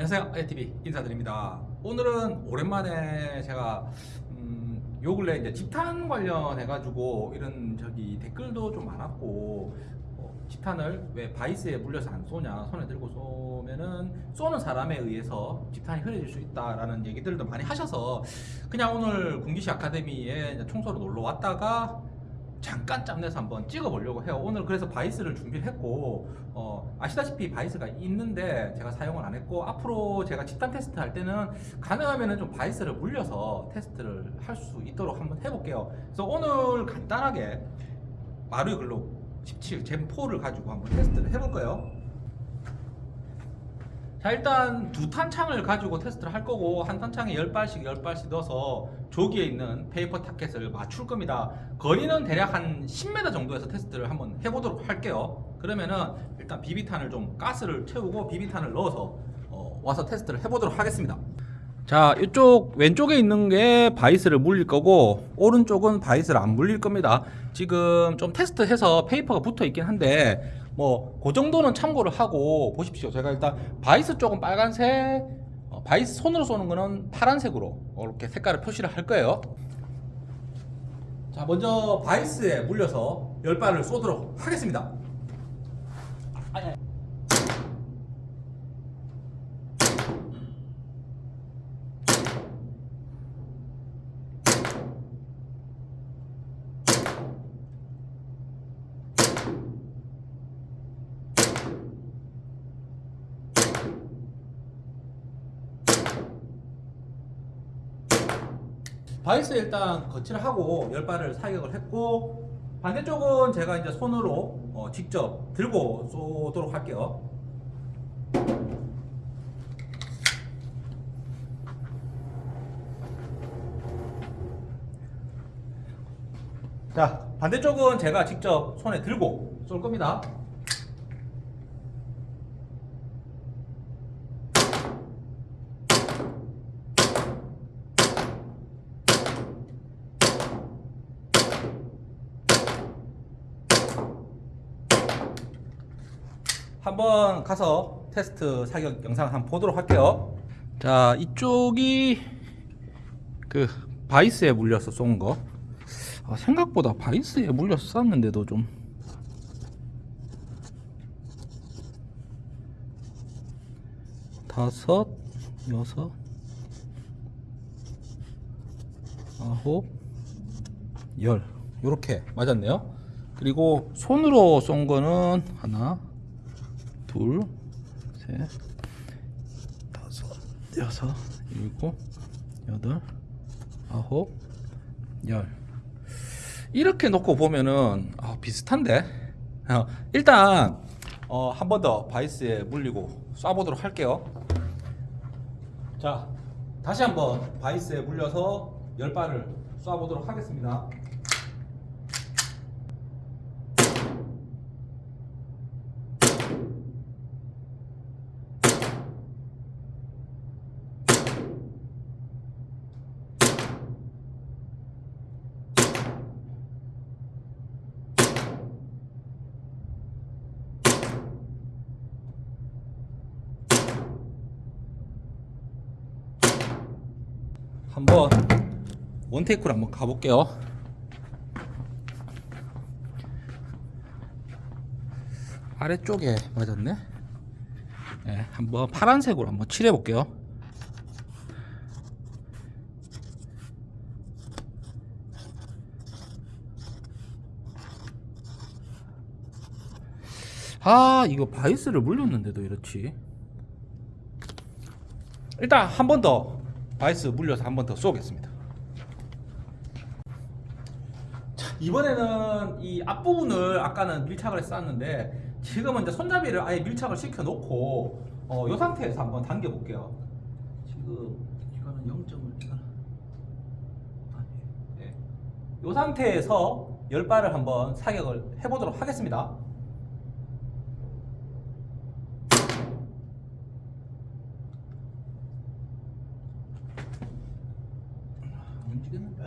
안녕하세요. ITV 인사드립니다. 오늘은 오랜만에 제가 음, 요 근래 이제 집탄 관련해 가지고 이런 저기 댓글도 좀 많았고 어, 집탄을 왜 바이스에 물려서 안 쏘냐 손에 들고 쏘면은 쏘는 사람에 의해서 집탄이 흐려질 수 있다라는 얘기들도 많이 하셔서 그냥 오늘 군기시 아카데미에 청소로 놀러 왔다가 잠깐 짬내서 한번 찍어보려고 해요. 오늘 그래서 바이스를 준비를 했고 어, 아시다시피 바이스가 있는데 제가 사용을 안 했고 앞으로 제가 집탄 테스트 할 때는 가능하면 좀 바이스를 물려서 테스트를 할 수 있도록 한번 해볼게요. 그래서 오늘 간단하게 마루이 글록 17 Gen 4를 가지고 한번 테스트를 해볼 거예요 자 일단 두 탄창을 가지고 테스트를 할 거고 한 탄창에 10발씩 10발씩 넣어서 조기에 있는 페이퍼 타켓을 맞출 겁니다. 거리는 대략 한 10m 정도에서 테스트를 한번 해보도록 할게요. 그러면은 일단 비비탄을 좀 가스를 채우고 비비탄을 넣어서 어, 와서 테스트를 해보도록 하겠습니다. 자 이쪽 왼쪽에 있는 게 바이스를 물릴 거고 오른쪽은 바이스를 안 물릴 겁니다. 지금 좀 테스트해서 페이퍼가 붙어 있긴 한데 뭐 그 정도는 참고를 하고 보십시오. 제가 일단 바이스 쪽은 빨간색 어, 바이스 손으로 쏘는 거는 파란색으로 이렇게 색깔을 표시를 할 거예요. 자 먼저 바이스에 물려서 열 발을 쏘도록 하겠습니다 바이스 일단 거치를 하고 열 발을 사격을 했고 반대쪽은 제가 이제 손으로 어, 직접 들고 쏘도록 할게요. 자 반대쪽은 제가 직접 손에 들고 쏠 겁니다. 한번 가서 테스트 사격 영상을 한번 보도록 할게요. 자 이쪽이 그 바이스에 물려서 쏜 거. 아, 생각보다 바이스에 물려서 쐈는데도 좀. 다섯 여섯 아홉 열. 요렇게 맞았네요. 그리고 손으로 쏜 거는 하나 둘, 셋, 다섯, 여섯, 일곱, 여덟, 아홉, 열. 이렇게 놓고 보면은 아, 비슷한데. 어, 일단 어, 한 번 더 바이스에 물리고 쏴보도록 할게요. 자, 다시 한번 바이스에 물려서 열 발을 쏴보도록 하겠습니다. 한번 원테이크로 한번 가볼게요. 아래쪽에 맞았네? 네, 한번 파란색으로 한번 칠해 볼게요. 아 이거 바이스를 물렸는데도 이렇지. 일단 한 번더 바이스 물려서 한 번 더 쏘겠습니다. 자, 이번에는 이 앞부분을 아까는 밀착을 했었는데 지금은 이제 손잡이를 아예 밀착을 시켜 놓고 어, 이 상태에서 한번 당겨 볼게요. 지금 이거는 0점을 이거는 네. 이 상태에서 열 발을 한번 사격을 해보도록 하겠습니다 지금. 네.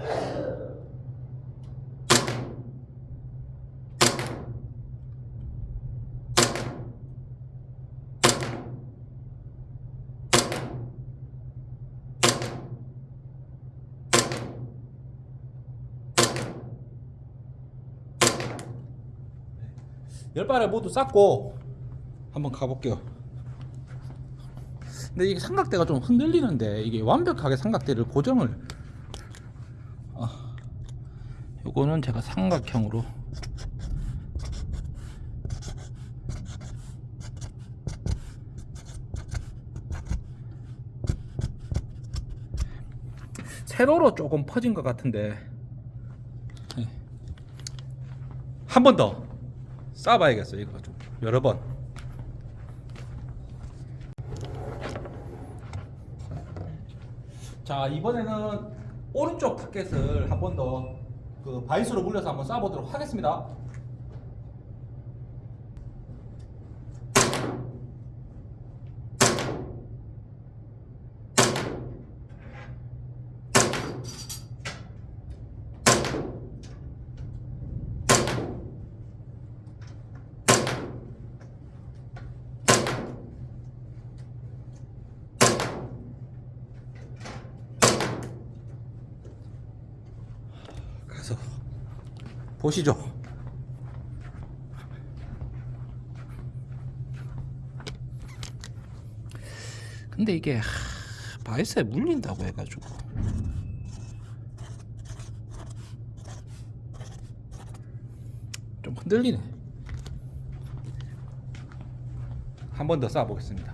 열발을 모두 쌓고 한번 가볼게요. 근데 이게 삼각대가 좀 흔들리는데 이게 완벽하게 삼각대를 고정을 요거는 제가 삼각형으로. 세로로 조금 퍼진 것 같은데. 네. 한번 더. 쏴봐야겠어요 이거 좀. 여러 번. 자 이번에는 오른쪽 타켓을 한 번 더 그 바이스로 물려서 한번 쏴보도록 하겠습니다 가서 보시죠. 근데 이게 하, 바이스에 물린다고 해가지고 좀 흔들리네. 한 번 더 쏴보겠습니다.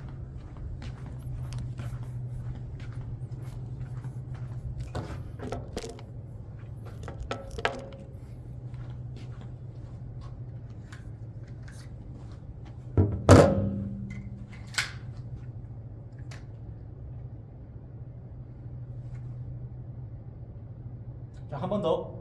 자, 한 번 더.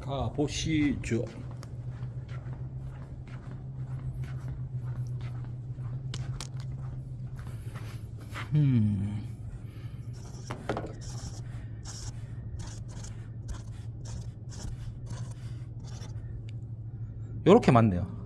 가 보시죠. 음. 요렇게 맞네요.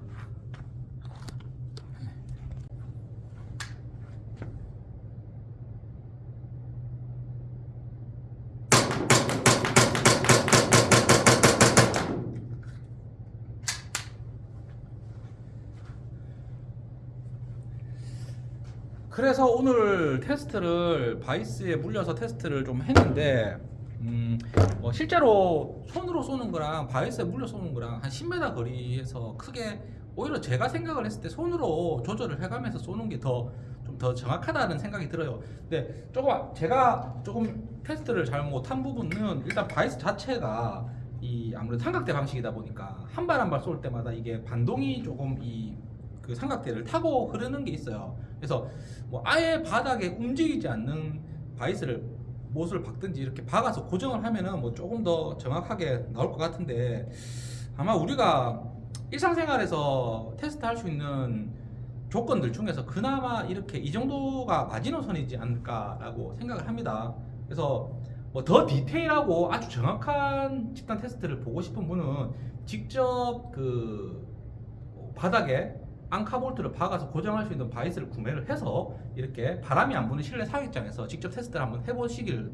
그래서 오늘 테스트를 바이스에 물려서 테스트를 좀 했는데 음, 뭐 실제로 손으로 쏘는 거랑 바이스에 물려 쏘는 거랑 한 10m 거리에서 크게 오히려 제가 생각을 했을 때 손으로 조절을 해가면서 쏘는 게 더좀더 정확하다는 생각이 들어요. 근데 조금 제가 조금 테스트를 잘 못한 부분은 일단 바이스 자체가 이 아무래도 삼각대 방식이다 보니까 한 발 한 발 쏠 때마다 이게 반동이 조금 이 그 삼각대를 타고 흐르는 게 있어요. 그래서 뭐 아예 바닥에 움직이지 않는 바이스를 못을 박든지 이렇게 박아서 고정을 하면은 뭐 조금 더 정확하게 나올 것 같은데 아마 우리가 일상생활에서 테스트할 수 있는 조건들 중에서 그나마 이렇게 이 정도가 마지노선이지 않을까라고 생각을 합니다. 그래서 뭐 더 디테일하고 아주 정확한 집단 테스트를 보고 싶은 분은 직접 그 바닥에 앙카볼트를 박아서 고정할 수 있는 바이스를 구매를 해서 이렇게 바람이 안 부는 실내 사격장에서 직접 테스트를 한번 해보시길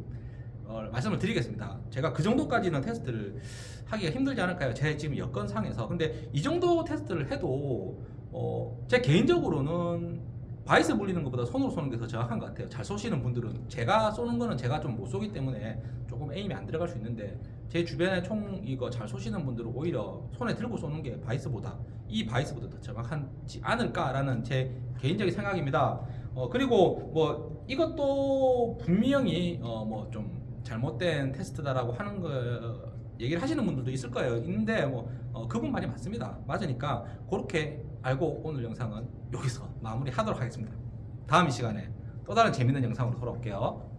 어, 말씀을 드리겠습니다. 제가 그 정도까지는 테스트를 하기가 힘들지 않을까요? 제 지금 여건상에서. 근데 이 정도 테스트를 해도 어, 제 개인적으로는 바이스 물리는 것보다 손으로 쏘는 게 더 정확한 것 같아요. 잘 쏘시는 분들은 제가 쏘는 거는 제가 좀 못 쏘기 때문에 조금 aim이 안 들어갈 수 있는데 제 주변에 총 이거 잘 쏘시는 분들은 오히려 손에 들고 쏘는 게 바이스보다 이 바이스보다 더 정확하지 않을까라는 제 개인적인 생각입니다. 어, 그리고 뭐 이것도 분명히 어, 뭐 좀 잘못된 테스트다라고 하는 거 얘기를 하시는 분들도 있을 거예요. 있는데 뭐 어, 그분 말이 맞습니다. 맞으니까 그렇게 알고 오늘 영상은 여기서 마무리하도록 하겠습니다. 다음 이 시간에 또 다른 재밌는 영상으로 돌아올게요.